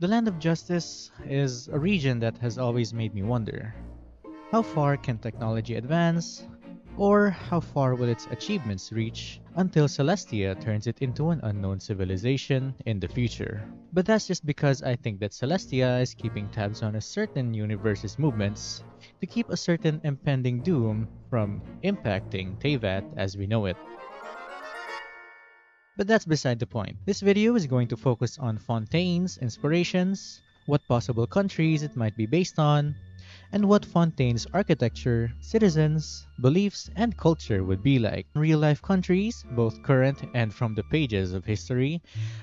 The Land of Justice is a region that has always made me wonder. How far can technology advance? Or how far will its achievements reach until Celestia turns it into an unknown civilization in the future? But that's just because I think that Celestia is keeping tabs on a certain universe's movements to keep a certain impending doom from impacting Teyvat as we know it. But that's beside the point. This video is going to focus on Fontaine's inspirations, what possible countries it might be based on, and what Fontaine's architecture, citizens, beliefs, and culture would be like real-life countries, both current and from the pages of history,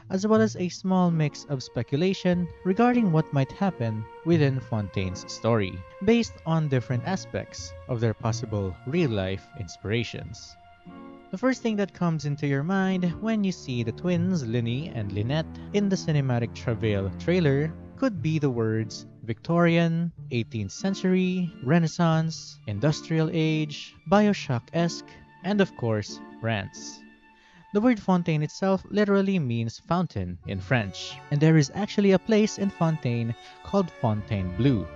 as well as a small mix of speculation regarding what might happen within Fontaine's story, based on different aspects of their possible real-life inspirations. The first thing that comes into your mind when you see the twins Lyney and Lynette in the cinematic Travail trailer could be the words Victorian, 18th century, Renaissance, Industrial Age, Bioshock-esque, and of course, France. The word fontaine itself literally means fountain in French, and there is actually a place in Fontaine called Fontainebleau.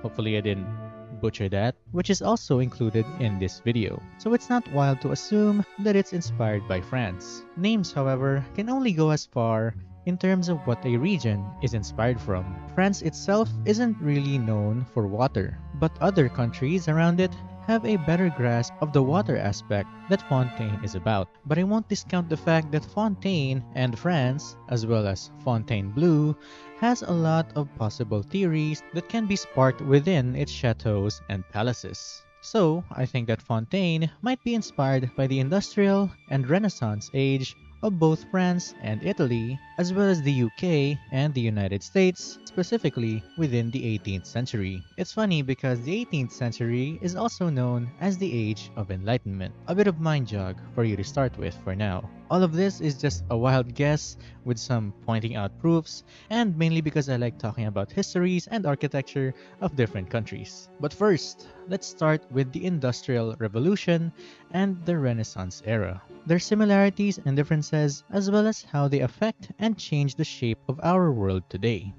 Hopefully I didn't butcher that, which is also included in this video. So it's not wild to assume that it's inspired by France. Names, however, can only go as far in terms of what a region is inspired from. France itself isn't really known for water, but other countries around it have a better grasp of the water aspect that Fontaine is about. But I won't discount the fact that Fontaine and France, as well as Fontainebleau, blue has a lot of possible theories that can be sparked within its chateaus and palaces. So, I think that Fontaine might be inspired by the industrial and Renaissance age of both France and Italy, as well as the UK and the United States, specifically within the 18th century. It's funny because the 18th century is also known as the Age of Enlightenment. A bit of mind jog for you to start with for now. All of this is just a wild guess with some pointing out proofs, and mainly because I like talking about histories and architecture of different countries. But first, let's start with the Industrial Revolution and the Renaissance era. Their similarities and differences, as well as how they affect and change the shape of our world today.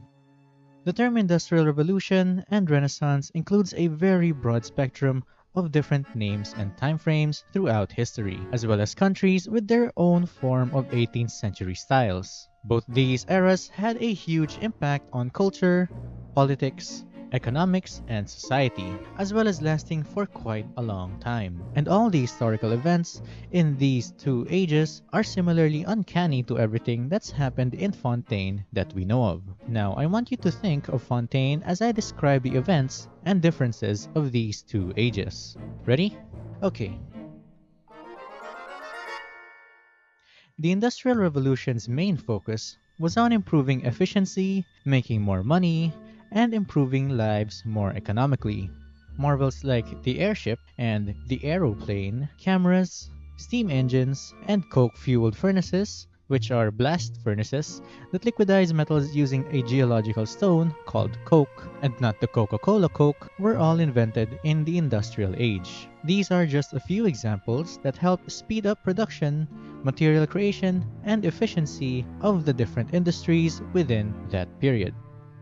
The term Industrial Revolution and Renaissance includes a very broad spectrum of different names and timeframes throughout history, as well as countries with their own form of 18th century styles. Both these eras had a huge impact on culture, politics, economics, and society, as well as lasting for quite a long time. And all the historical events in these two ages are similarly uncanny to everything that's happened in Fontaine that we know of. Now, I want you to think of Fontaine as I describe the events and differences of these two ages. Ready? Okay, The Industrial Revolution's main focus was on improving efficiency, making more money, and improving lives more economically. Marvels like the airship and the aeroplane, cameras, steam engines, and coke-fueled furnaces, which are blast furnaces that liquidize metals using a geological stone called coke, and not the Coca-Cola Coke, were all invented in the industrial age. These are just a few examples that help speed up production, material creation, and efficiency of the different industries within that period.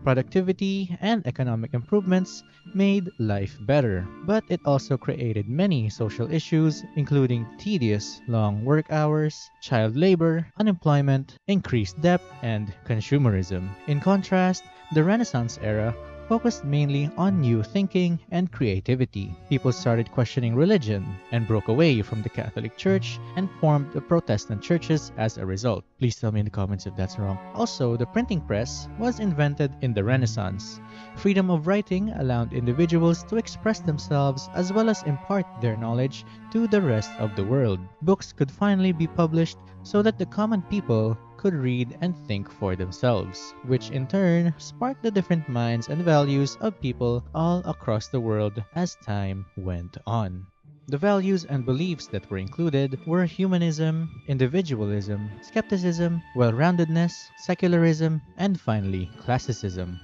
Productivity and economic improvements made life better, but it also created many social issues including tedious long work hours, child labor, unemployment, increased debt, and consumerism. In contrast, the Renaissance era focused mainly on new thinking and creativity. People started questioning religion and broke away from the Catholic Church and formed the Protestant churches as a result. Please tell me in the comments if that's wrong. Also, the printing press was invented in the Renaissance. Freedom of writing allowed individuals to express themselves as well as impart their knowledge to the rest of the world. Books could finally be published so that the common people could read and think for themselves, which in turn sparked the different minds and values of people all across the world as time went on. The values and beliefs that were included were humanism, individualism, skepticism, well-roundedness, secularism, and finally, classicism.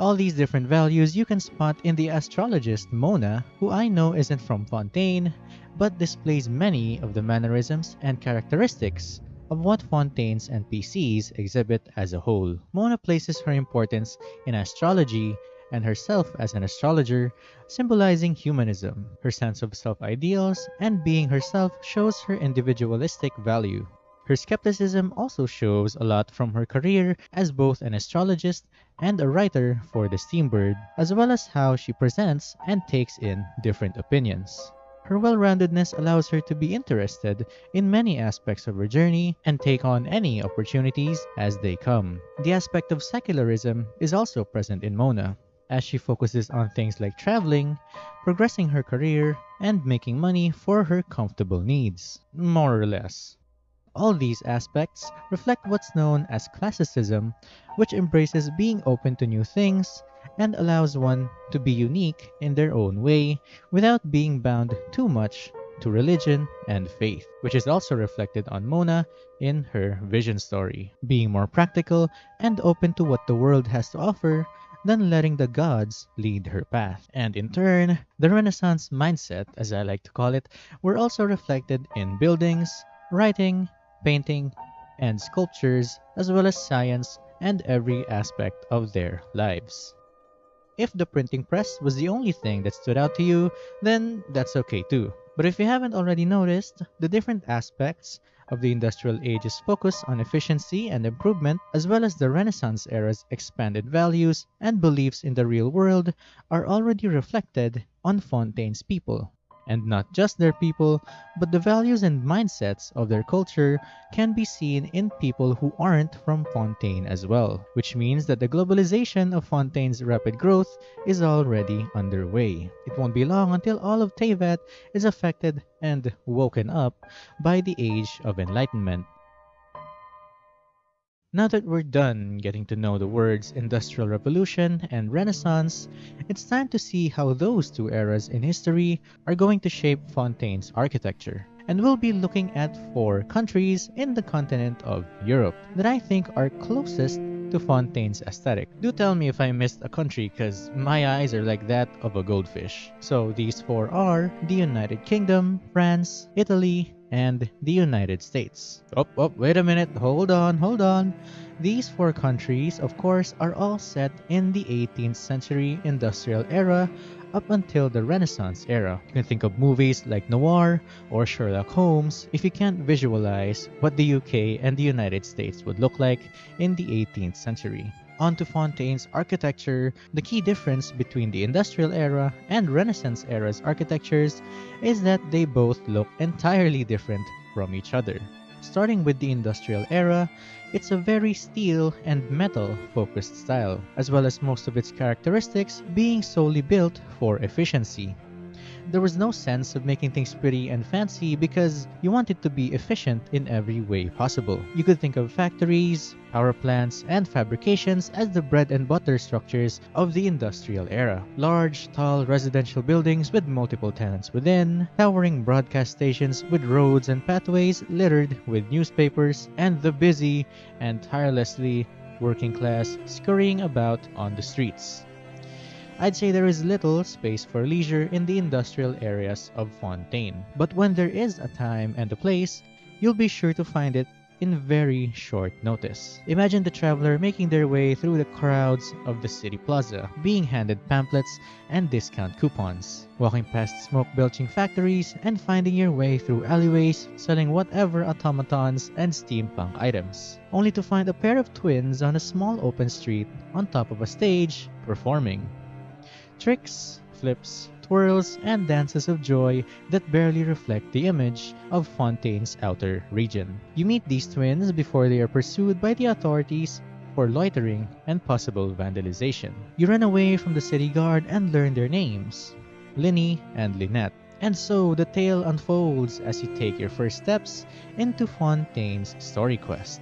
All these different values you can spot in the astrologist Mona, who I know isn't from Fontaine, but displays many of the mannerisms and characteristics of what Fontaine's NPCs exhibit as a whole. Mona places her importance in astrology and herself as an astrologer, symbolizing humanism. Her sense of self ideals and being herself shows her individualistic value. Her skepticism also shows a lot from her career as both an astrologist and a writer for the Steambird, as well as how she presents and takes in different opinions. Her well roundedness allows her to be interested in many aspects of her journey and take on any opportunities as they come. The aspect of secularism is also present in Mona, as she focuses on things like traveling, progressing her career, and making money for her comfortable needs, more or less. All these aspects reflect what's known as classicism, which embraces being open to new things and allows one to be unique in their own way without being bound too much to religion and faith, which is also reflected on Mona in her vision story, being more practical and open to what the world has to offer than letting the gods lead her path. And in turn, the Renaissance mindset, as I like to call it, were also reflected in buildings, writing, painting, and sculptures, as well as science and every aspect of their lives. If the printing press was the only thing that stood out to you, then that's okay too. But if you haven't already noticed, the different aspects of the industrial age's focus on efficiency and improvement, as well as the Renaissance era's expanded values and beliefs in the real world, are already reflected on Fontaine's people and not just their people, but the values and mindsets of their culture can be seen in people who aren't from Fontaine as well, which means that the globalization of Fontaine's rapid growth is already underway. It won't be long until all of Teyvat is affected and woken up by the age of enlightenment. Now that we're done getting to know the words Industrial Revolution and Renaissance, it's time to see how those two eras in history are going to shape Fontaine's architecture. And we'll be looking at four countries in the continent of Europe that I think are closest to Fontaine's aesthetic. Do tell me if I missed a country because my eyes are like that of a goldfish. So these four are the United Kingdom, France, Italy, and the United States. Oh, oh, wait a minute, hold on, hold on. These four countries, of course, are all set in the 18th century industrial era up until the Renaissance era. You can think of movies like Noir or Sherlock Holmes if you can't visualize what the UK and the United States would look like in the 18th century onto Fontaine's architecture, the key difference between the Industrial Era and Renaissance era's architectures is that they both look entirely different from each other. Starting with the Industrial Era, it's a very steel and metal focused style, as well as most of its characteristics being solely built for efficiency there was no sense of making things pretty and fancy because you wanted to be efficient in every way possible. You could think of factories, power plants, and fabrications as the bread and butter structures of the industrial era. Large, tall residential buildings with multiple tenants within, towering broadcast stations with roads and pathways littered with newspapers, and the busy and tirelessly working class scurrying about on the streets. I'd say there is little space for leisure in the industrial areas of Fontaine. But when there is a time and a place, you'll be sure to find it in very short notice. Imagine the traveler making their way through the crowds of the city plaza, being handed pamphlets and discount coupons, walking past smoke belching factories, and finding your way through alleyways selling whatever automatons and steampunk items, only to find a pair of twins on a small open street on top of a stage performing tricks, flips, twirls, and dances of joy that barely reflect the image of Fontaine's outer region. You meet these twins before they are pursued by the authorities for loitering and possible vandalization. You run away from the city guard and learn their names, Lyney and Lynette. And so the tale unfolds as you take your first steps into Fontaine's story quest.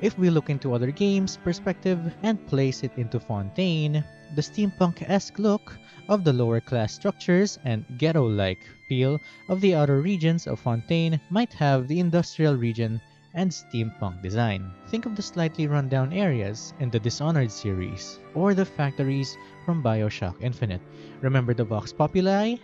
If we look into other games' perspective and place it into Fontaine, the steampunk-esque look of the lower class structures and ghetto-like feel of the outer regions of Fontaine might have the industrial region and steampunk design. Think of the slightly rundown areas in the Dishonored series, or the factories from Bioshock Infinite. Remember the Vox Populi?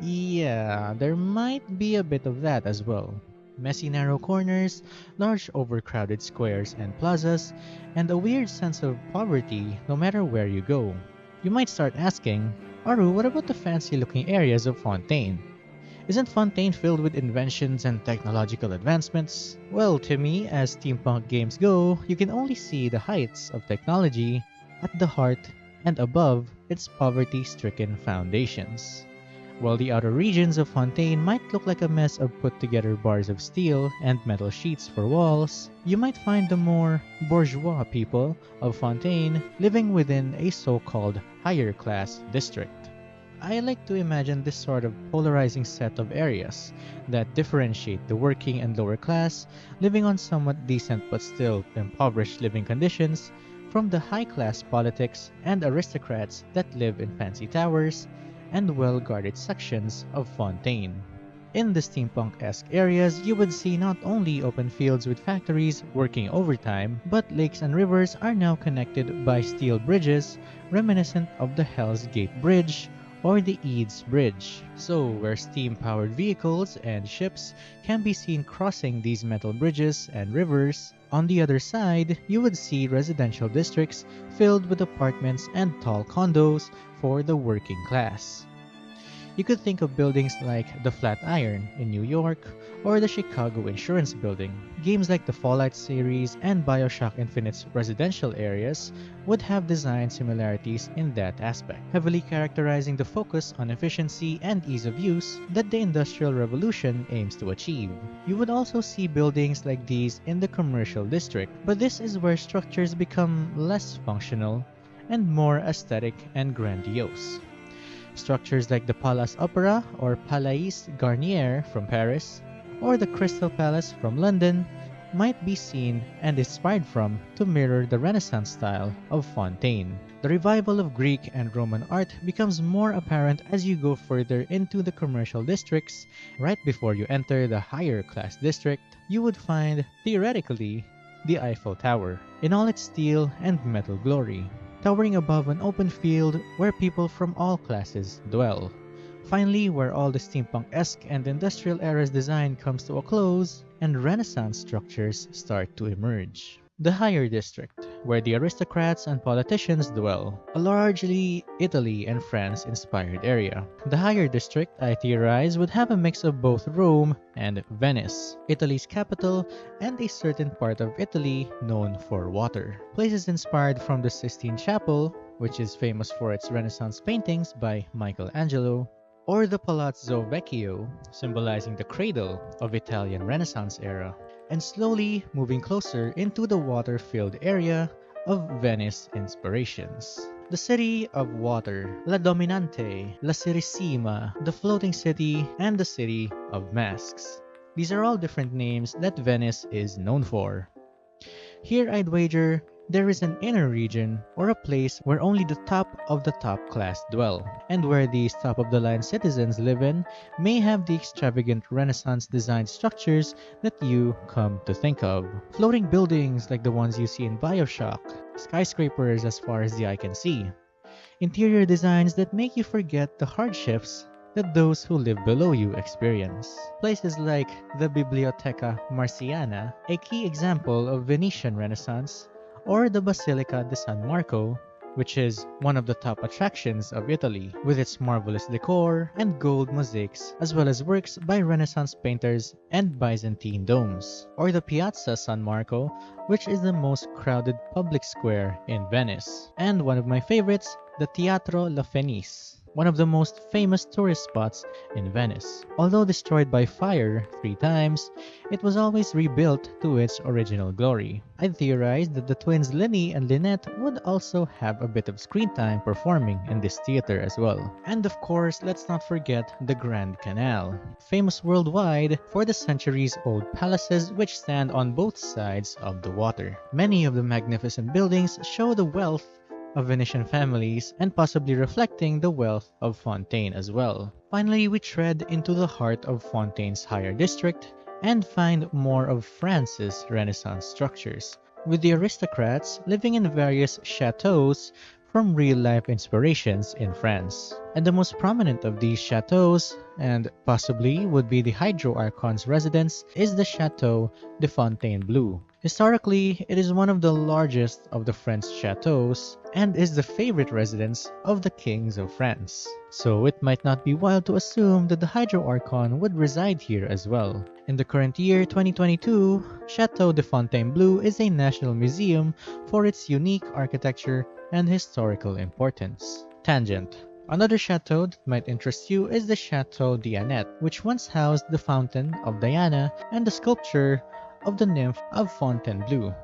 Yeah, there might be a bit of that as well. Messy narrow corners, large overcrowded squares and plazas, and a weird sense of poverty no matter where you go. You might start asking, Aru, what about the fancy looking areas of Fontaine? Isn't Fontaine filled with inventions and technological advancements? Well, to me, as steampunk games go, you can only see the heights of technology at the heart and above its poverty stricken foundations. While the outer regions of Fontaine might look like a mess of put together bars of steel and metal sheets for walls, you might find the more bourgeois people of Fontaine living within a so-called higher class district. I like to imagine this sort of polarizing set of areas that differentiate the working and lower class living on somewhat decent but still impoverished living conditions from the high class politics and aristocrats that live in fancy towers and well-guarded sections of Fontaine. In the steampunk-esque areas, you would see not only open fields with factories working overtime, but lakes and rivers are now connected by steel bridges reminiscent of the Hell's Gate Bridge or the Eads Bridge. So, where steam-powered vehicles and ships can be seen crossing these metal bridges and rivers, on the other side, you would see residential districts filled with apartments and tall condos for the working class. You could think of buildings like the Flatiron in New York or the Chicago Insurance Building. Games like the Fallout series and Bioshock Infinite's residential areas would have design similarities in that aspect, heavily characterizing the focus on efficiency and ease of use that the Industrial Revolution aims to achieve. You would also see buildings like these in the commercial district, but this is where structures become less functional and more aesthetic and grandiose. Structures like the Palace Opera or Palais Garnier from Paris, or the Crystal Palace from London, might be seen and inspired from to mirror the Renaissance style of Fontaine. The revival of Greek and Roman art becomes more apparent as you go further into the commercial districts. Right before you enter the higher class district, you would find, theoretically, the Eiffel Tower in all its steel and metal glory towering above an open field where people from all classes dwell. Finally, where all the steampunk-esque and industrial era's design comes to a close, and Renaissance structures start to emerge the higher district, where the aristocrats and politicians dwell, a largely Italy and France inspired area. The higher district, I theorize, would have a mix of both Rome and Venice, Italy's capital, and a certain part of Italy known for water. Places inspired from the Sistine Chapel, which is famous for its Renaissance paintings by Michelangelo, or the Palazzo Vecchio, symbolizing the cradle of Italian Renaissance era and slowly moving closer into the water-filled area of Venice inspirations. The City of Water, La Dominante, La Serenissima, the Floating City, and the City of Masks. These are all different names that Venice is known for. Here I'd wager there is an inner region or a place where only the top of the top class dwell, and where these top of the line citizens live in may have the extravagant Renaissance designed structures that you come to think of. Floating buildings like the ones you see in Bioshock, skyscrapers as far as the eye can see, interior designs that make you forget the hardships that those who live below you experience. Places like the Biblioteca Marciana, a key example of Venetian Renaissance, or the Basilica di San Marco, which is one of the top attractions of Italy, with its marvelous decor and gold mosaics, as well as works by Renaissance painters and Byzantine domes, or the Piazza San Marco, which is the most crowded public square in Venice, and one of my favorites, the Teatro La Fenice, one of the most famous tourist spots in Venice. Although destroyed by fire three times, it was always rebuilt to its original glory. I theorized that the twins Lenny and Lynette would also have a bit of screen time performing in this theater as well. And of course, let's not forget the Grand Canal, famous worldwide for the centuries-old palaces which stand on both sides of the water. Many of the magnificent buildings show the wealth of Venetian families and possibly reflecting the wealth of Fontaine as well. Finally, we tread into the heart of Fontaine's higher district and find more of France's Renaissance structures, with the aristocrats living in various chateaus from real-life inspirations in France. And the most prominent of these chateaux, and possibly would be the Hydro Archon's residence, is the Chateau de Fontainebleau. Historically, it is one of the largest of the French chateaux and is the favorite residence of the kings of France. So it might not be wild to assume that the Hydro Archon would reside here as well. In the current year 2022, Chateau de Fontainebleau is a national museum for its unique architecture and historical importance. Tangent Another chateau that might interest you is the Chateau d'Anet, which once housed the Fountain of Diana and the sculpture of the nymph of Fontainebleau.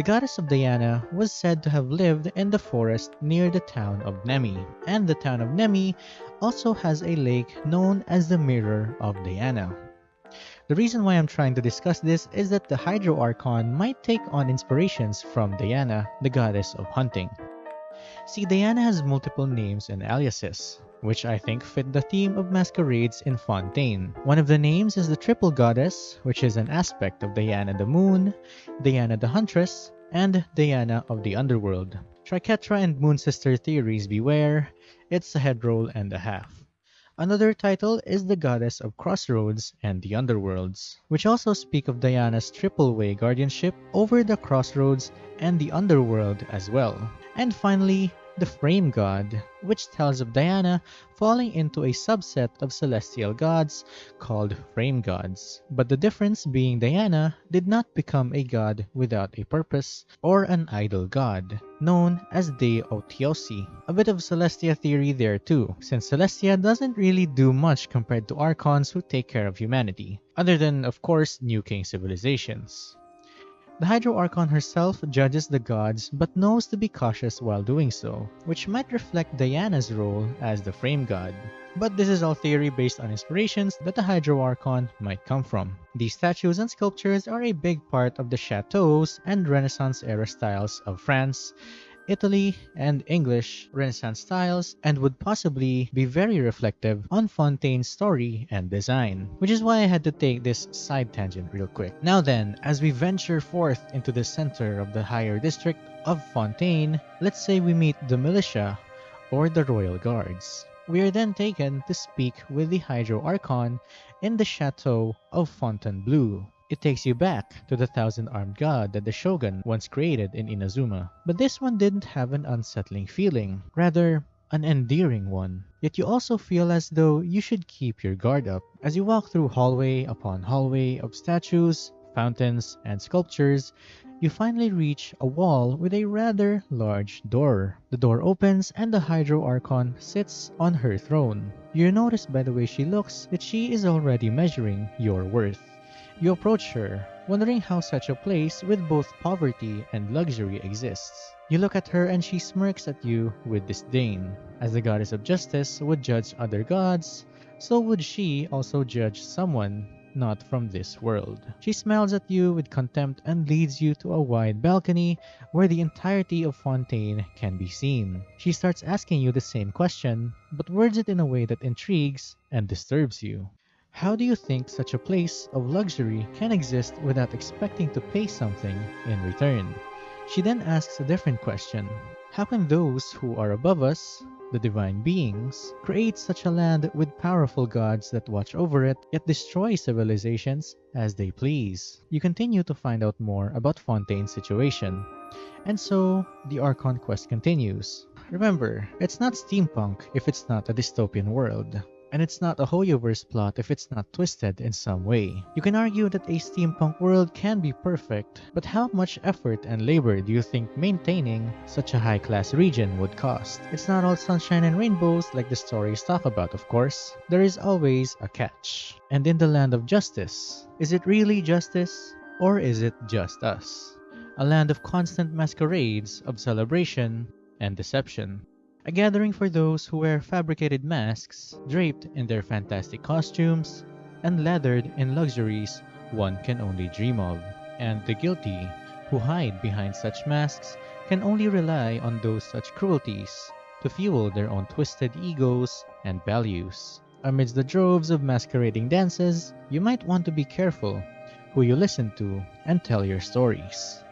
The goddess of Diana was said to have lived in the forest near the town of Nemi, and the town of Nemi also has a lake known as the Mirror of Diana. The reason why I'm trying to discuss this is that the Hydro Archon might take on inspirations from Diana, the goddess of hunting. See, Diana has multiple names and aliases, which I think fit the theme of masquerades in Fontaine. One of the names is the Triple Goddess, which is an aspect of Diana the Moon, Diana the Huntress, and Diana of the Underworld. Triquetra and Moon Sister theories beware, it's a head roll and a half. Another title is the Goddess of Crossroads and the Underworlds, which also speak of Diana's triple way guardianship over the crossroads and the underworld as well. And finally, the Frame God, which tells of Diana falling into a subset of celestial gods called Frame Gods. But the difference being Diana did not become a god without a purpose or an idol god, known as dei otiosi. A bit of Celestia theory there too, since Celestia doesn't really do much compared to Archons who take care of humanity, other than of course nuking civilizations. The Hydro Archon herself judges the gods but knows to be cautious while doing so, which might reflect Diana's role as the frame god. But this is all theory based on inspirations that the Hydro Archon might come from. These statues and sculptures are a big part of the chateaux and Renaissance era styles of France, Italy, and English Renaissance styles and would possibly be very reflective on Fontaine's story and design, which is why I had to take this side tangent real quick. Now then, as we venture forth into the center of the higher district of Fontaine, let's say we meet the militia or the royal guards. We are then taken to speak with the Hydro Archon in the chateau of Fontainebleau, it takes you back to the thousand-armed god that the shogun once created in Inazuma. But this one didn't have an unsettling feeling, rather an endearing one. Yet you also feel as though you should keep your guard up as you walk through hallway upon hallway of statues, fountains, and sculptures, you finally reach a wall with a rather large door. The door opens and the Hydro Archon sits on her throne. You notice by the way she looks that she is already measuring your worth. You approach her, wondering how such a place with both poverty and luxury exists. You look at her and she smirks at you with disdain. As the goddess of justice would judge other gods, so would she also judge someone not from this world. She smiles at you with contempt and leads you to a wide balcony where the entirety of Fontaine can be seen. She starts asking you the same question, but words it in a way that intrigues and disturbs you. How do you think such a place of luxury can exist without expecting to pay something in return? She then asks a different question. How can those who are above us, the divine beings, create such a land with powerful gods that watch over it, yet destroy civilizations as they please? You continue to find out more about Fontaine's situation. And so, the Archon quest continues. Remember, it's not steampunk if it's not a dystopian world. And it's not a Hoyoverse plot if it's not twisted in some way. You can argue that a steampunk world can be perfect, but how much effort and labor do you think maintaining such a high-class region would cost? It's not all sunshine and rainbows like the stories talk about, of course. There is always a catch. And in the land of justice, is it really justice? Or is it just us? A land of constant masquerades, of celebration, and deception. A gathering for those who wear fabricated masks, draped in their fantastic costumes, and lathered in luxuries one can only dream of. And the guilty, who hide behind such masks, can only rely on those such cruelties to fuel their own twisted egos and values. Amidst the droves of masquerading dances, you might want to be careful who you listen to and tell your stories.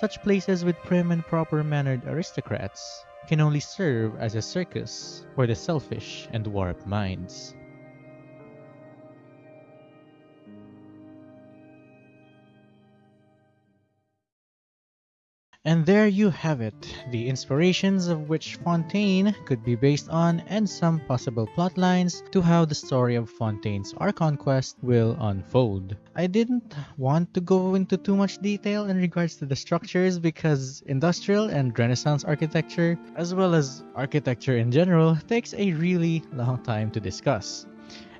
Such places with prim and proper mannered aristocrats can only serve as a circus for the selfish and warped minds. And there you have it, the inspirations of which Fontaine could be based on and some possible plotlines to how the story of Fontaine's Archon quest will unfold. I didn't want to go into too much detail in regards to the structures because industrial and renaissance architecture, as well as architecture in general, takes a really long time to discuss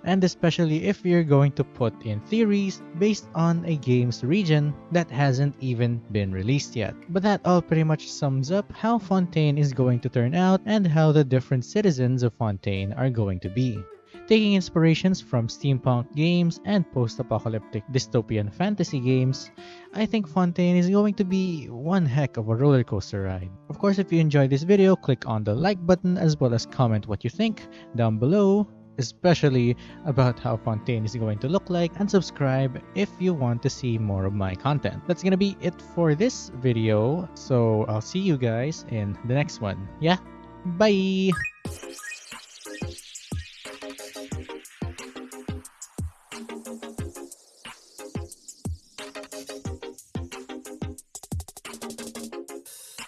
and especially if you're going to put in theories based on a game's region that hasn't even been released yet. But that all pretty much sums up how Fontaine is going to turn out and how the different citizens of Fontaine are going to be. Taking inspirations from steampunk games and post-apocalyptic dystopian fantasy games, I think Fontaine is going to be one heck of a roller coaster ride. Of course, if you enjoyed this video, click on the like button as well as comment what you think down below especially about how Fontaine is going to look like, and subscribe if you want to see more of my content. That's gonna be it for this video, so I'll see you guys in the next one. Yeah, bye!